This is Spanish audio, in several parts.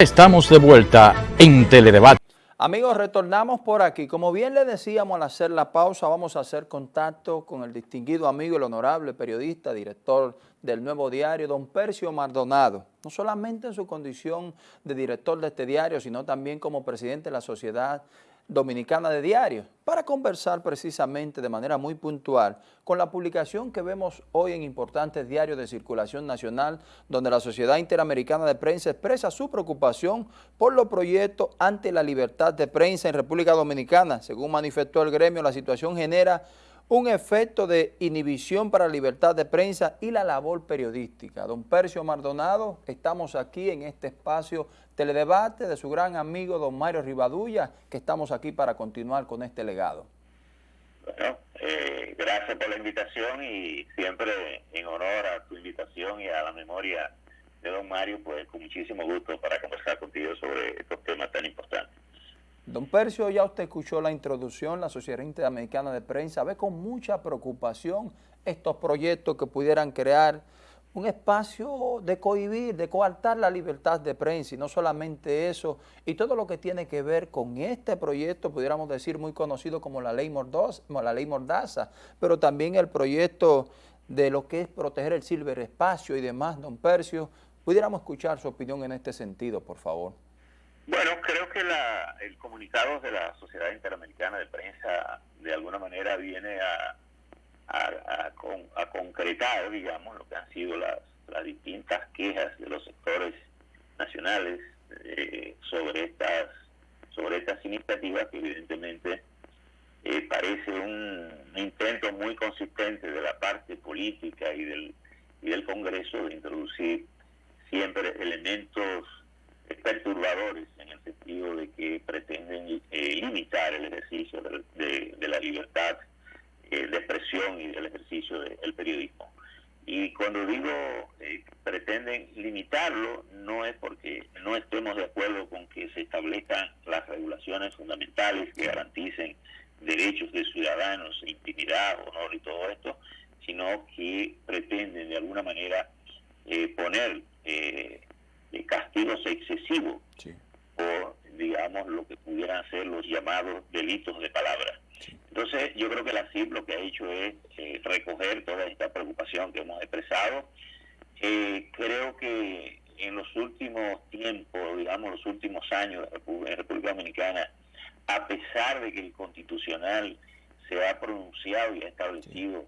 Estamos de vuelta en Teledebate. Amigos, retornamos por aquí. Como bien le decíamos al hacer la pausa, vamos a hacer contacto con el distinguido amigo, el honorable periodista, director del Nuevo Diario, don Percio Maldonado. No solamente en su condición de director de este diario, sino también como presidente de la Sociedad Dominicana de Diarios, para conversar precisamente de manera muy puntual con la publicación que vemos hoy en importantes diarios de circulación nacional, donde la Sociedad Interamericana de Prensa expresa su preocupación por los proyectos ante la libertad de prensa en República Dominicana. Según manifestó el gremio, la situación genera un efecto de inhibición para la libertad de prensa y la labor periodística. Don Percio Maldonado, estamos aquí en este espacio teledebate de su gran amigo don Mario Rivadulla, que estamos aquí para continuar con este legado. Bueno, eh, gracias por la invitación y siempre en honor a tu invitación y a la memoria de don Mario, pues con muchísimo gusto para conversar contigo sobre estos temas tan importantes. Don Percio, ya usted escuchó la introducción, la Sociedad Interamericana de Prensa ve con mucha preocupación estos proyectos que pudieran crear un espacio de cohibir, de coartar la libertad de prensa y no solamente eso, y todo lo que tiene que ver con este proyecto, pudiéramos decir muy conocido como la ley, Mordaza, la ley Mordaza, pero también el proyecto de lo que es proteger el ciberespacio y demás, don Percio, pudiéramos escuchar su opinión en este sentido, por favor. Bueno, creo que la, el comunicado de la Sociedad Interamericana de Prensa de alguna manera viene a, a, concretar, digamos, lo que han sido las, las distintas quejas de los sectores nacionales eh, sobre estas sobre estas iniciativas que evidentemente eh, parece un intento muy consistente de la parte política y del, y del Congreso de introducir siempre elementos perturbadores en el sentido de que pretenden eh, limitar el ejercicio de, la libertad eh, de expresión y del ejercicio del periodismo. Y cuando digo eh, pretenden limitarlo, no es porque no estemos de acuerdo con que se establezcan las regulaciones fundamentales que garanticen derechos de ciudadanos, intimidad, honor y todo esto, sino que pretenden de alguna manera poner castigos excesivos por, digamos, lo que pudieran ser los llamados delitos de palabra. Entonces, yo creo que la CIP lo que ha hecho es eh, recoger toda esta preocupación que hemos expresado. Eh, creo que en los últimos tiempos, digamos, los últimos años en República Dominicana, a pesar de que el Constitucional se ha pronunciado y ha establecido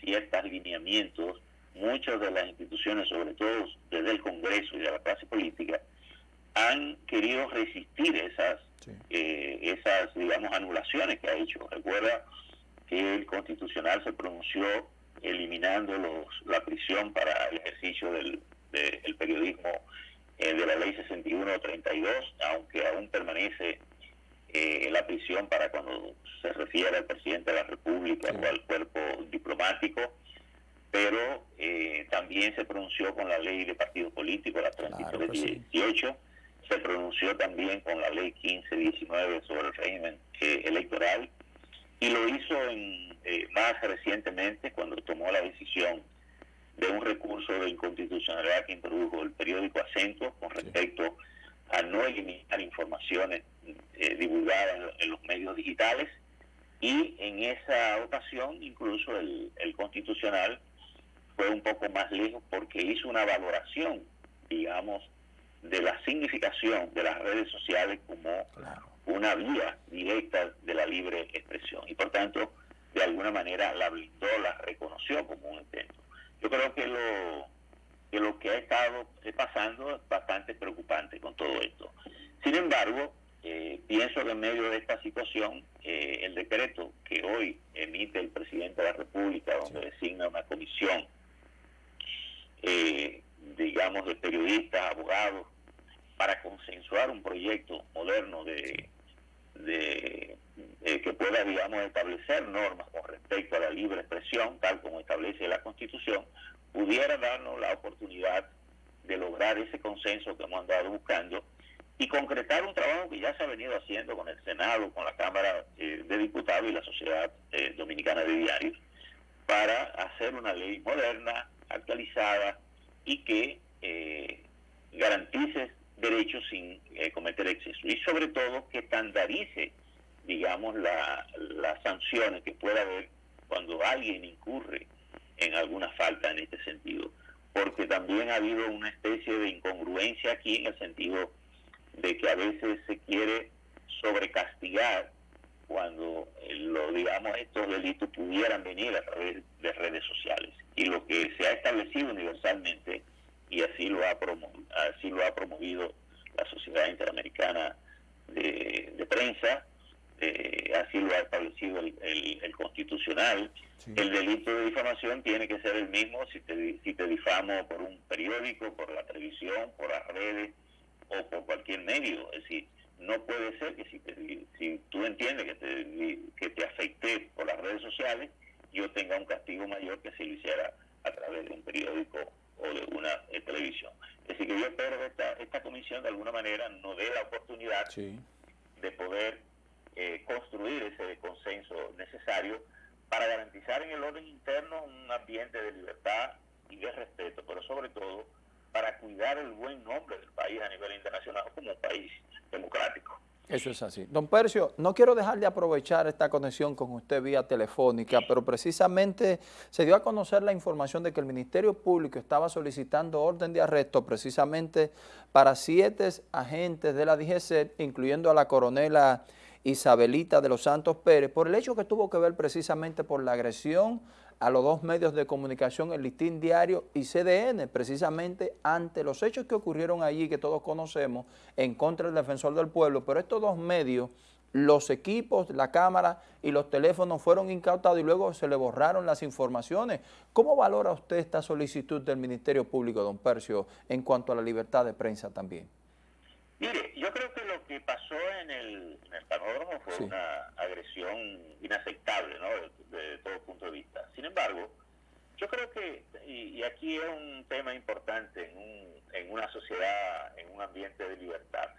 ciertos lineamientos, muchas de las instituciones, sobre todo desde el Congreso y de la clase política, han querido resistir esas, eh, esas digamos, anulaciones que ha hecho. Recuerda que el Constitucional se pronunció eliminando los, la prisión para el ejercicio del, periodismo eh, de la ley 61-32, aunque aún permanece eh, la prisión para cuando se refiere al presidente de la República o al cuerpo diplomático pero eh, también se pronunció con la ley de partidos políticos, la 3318, se pronunció también con la ley 1519 sobre el régimen eh, electoral y lo hizo en, eh, más recientemente cuando tomó la decisión de un recurso de inconstitucionalidad que introdujo el periódico Acento con respecto a no eliminar informaciones divulgadas en, los medios digitales y en esa ocasión incluso el, el constitucional fue un poco más lejos porque hizo una valoración, digamos, de la significación de las redes sociales como una vía directa de la libre expresión y por tanto de alguna manera la blindó, la reconoció como un intento. Yo creo que lo que lo que ha estado pasando es bastante preocupante con todo esto. Sin embargo, eh, pienso que en medio de esta situación, eh, el decreto que hoy emite el presidente de la República, donde designa una comisión eh, digamos, de periodistas, abogados, para consensuar un proyecto moderno de, de eh, que pueda, digamos, establecer normas con respecto a la libre expresión, tal como establece la Constitución, pudiera darnos la oportunidad de lograr ese consenso que hemos andado buscando y concretar un trabajo que ya se ha venido haciendo con el Senado, con la Cámara eh, de Diputados y la Sociedad eh, Dominicana de Diarios, para hacer una ley moderna, actualizada y que eh, garantice derechos sin eh, cometer exceso. Y sobre todo que estandarice, digamos, la, las sanciones que pueda haber cuando alguien incurre en alguna falta en este sentido. Porque también ha habido una especie de incongruencia aquí en el sentido de que a veces se quiere sobrecastigar cuando eh, lo digamos estos delitos pudieran venir a través de redes sociales y lo que se ha establecido universalmente y así lo ha promovido, así lo ha promovido la Sociedad Interamericana de, Prensa, eh, así lo ha establecido el, Constitucional. El delito de difamación tiene que ser el mismo si te, si te difamo por un periódico, por la televisión, por las redes o por cualquier medio. Es decir, no puede ser que si, si tú entiendes que te, que te afecté por las redes sociales, yo tenga un castigo mayor que si lo hiciera a través de un periódico o de una eh, televisión. Es decir, que yo espero que esta, esta comisión de alguna manera nos dé la oportunidad de poder eh, construir ese consenso necesario para garantizar en el orden interno un ambiente de libertad y de respeto, pero sobre todo para cuidar el buen nombre del país a nivel internacional como un país democrático. Eso es así. Don Percio, no quiero dejar de aprovechar esta conexión con usted vía telefónica, pero precisamente se dio a conocer la información de que el Ministerio Público estaba solicitando orden de arresto precisamente para siete agentes de la DGC, incluyendo a la coronela Isabelita de los Santos Pérez, por el hecho que tuvo que ver precisamente por la agresión a los dos medios de comunicación, el Listín Diario y CDN, precisamente ante los hechos que ocurrieron allí, que todos conocemos, en contra del defensor del pueblo, pero estos dos medios, los equipos, la cámara y los teléfonos fueron incautados y luego se le borraron las informaciones. ¿Cómo valora usted esta solicitud del Ministerio Público, don Percio, en cuanto a la libertad de prensa también? Mire, yo creo que lo que pasó en el, en el fue una agresión inaceptable, ¿no? De, todo punto de vista. Sin embargo, yo creo que, y, aquí es un tema importante en, un, en una sociedad, en un ambiente de libertad,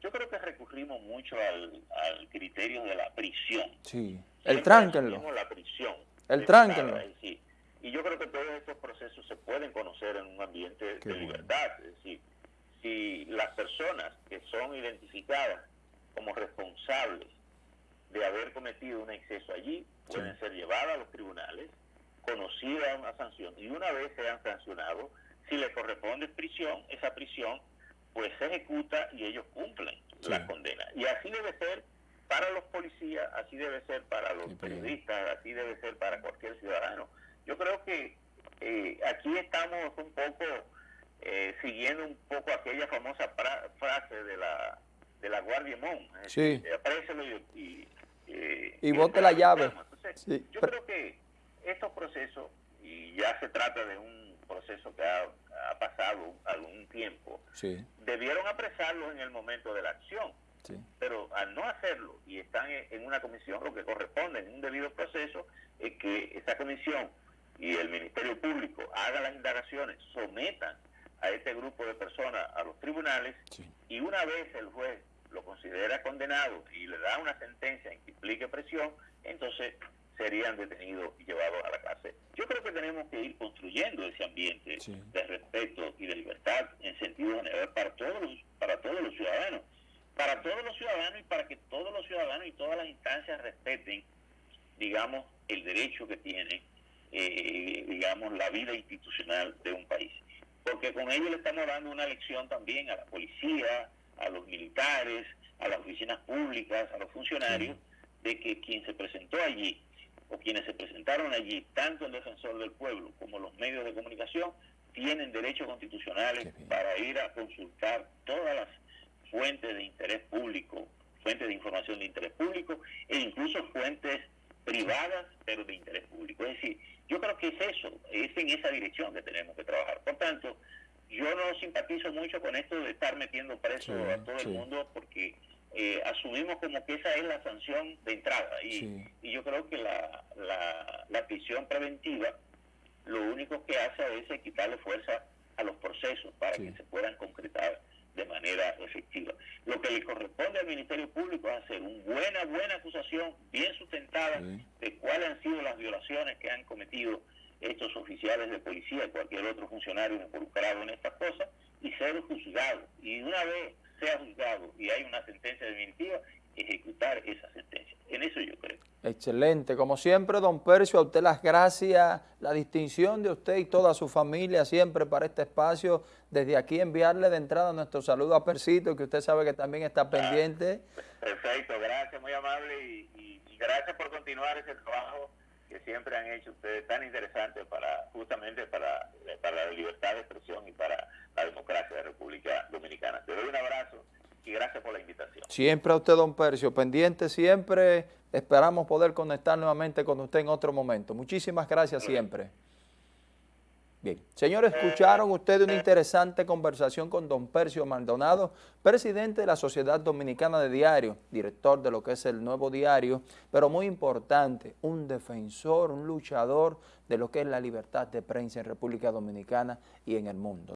yo creo que recurrimos mucho al, al criterio de la prisión. Sí, el tránquenlo. la prisión. El tránquenlo. Y yo creo que todos estos procesos se pueden conocer en un ambiente de libertad. Es decir, si las personas que son identificadas como responsables de haber cometido un exceso allí pueden ser llevadas a los tribunales, conocida una sanción y una vez sean sancionados, si les corresponde prisión, esa prisión pues se ejecuta y ellos cumplen la condena. Y así debe ser para los policías, así debe ser para los periodistas, así debe ser para cualquier ciudadano. Yo creo que eh, aquí estamos un poco eh, siguiendo un poco aquella famosa frase de la de la Guardia Mon. Sí. y, y, bote la llave. Yo creo que estos procesos, y ya se trata de un proceso que ha, pasado algún tiempo, debieron apresarlos en el momento de la acción. Pero al no hacerlo y están en una comisión, lo que corresponde en un debido proceso es que esa comisión y el Ministerio Público hagan las indagaciones, sometan a este grupo de personas a los tribunales y una vez el juez lo considera condenado y le da una sentencia en que implique presión, entonces serían detenidos y llevados a la cárcel. Yo creo que tenemos que ir construyendo ese ambiente de respeto y de libertad en sentido general para todos los, para todos los ciudadanos, para todos los ciudadanos y para que todos los ciudadanos y todas las instancias respeten, digamos, el derecho que tiene, eh, digamos, la vida institucional de un país porque con ello le estamos dando una lección también a la policía, a los militares, a las oficinas públicas, a los funcionarios, de que quien se presentó allí o quienes se presentaron allí, tanto el defensor del pueblo como los medios de comunicación, tienen derechos constitucionales para ir a consultar todas las fuentes de interés público, fuentes de información de interés público e incluso fuentes privadas pero de interés público. Es decir, yo creo que es eso, es en esa dirección que tenemos que trabajar. Por tanto, yo no simpatizo mucho con esto de estar metiendo preso a todo el mundo porque eh, asumimos como que esa es la sanción de entrada y, y yo creo que la, la, la, prisión preventiva lo único que hace es quitarle fuerza a los procesos para que se puedan concretar de manera efectiva. Lo que le corresponde al Ministerio Público es hacer una buena, buena acusación, bien sustentada, de cuáles han sido las violaciones que han cometido estos oficiales de policía y cualquier otro funcionario involucrado en estas cosas, y ser juzgado. Y una vez sea juzgado y hay una sentencia definitiva, ejecutar esa sentencia. En eso yo creo. Excelente. Como siempre, don Percio, a usted las gracias, la distinción de usted y toda su familia siempre para este espacio. Desde aquí enviarle de entrada nuestro saludo a Persito, que usted sabe que también está pendiente. Perfecto, gracias, muy amable y, y gracias por continuar ese trabajo que siempre han hecho ustedes tan interesante para justamente para, para la libertad de expresión y para la democracia de la República Dominicana. Te doy un abrazo y gracias por la invitación. Siempre a usted, don Percio, pendiente siempre. Esperamos poder conectar nuevamente con usted en otro momento. Muchísimas gracias siempre. Bien, señores, escucharon ustedes una interesante conversación con don Percio Maldonado, presidente de la Sociedad Dominicana de Diario, director de lo que es el nuevo diario, pero muy importante, un defensor, un luchador de lo que es la libertad de prensa en República Dominicana y en el mundo.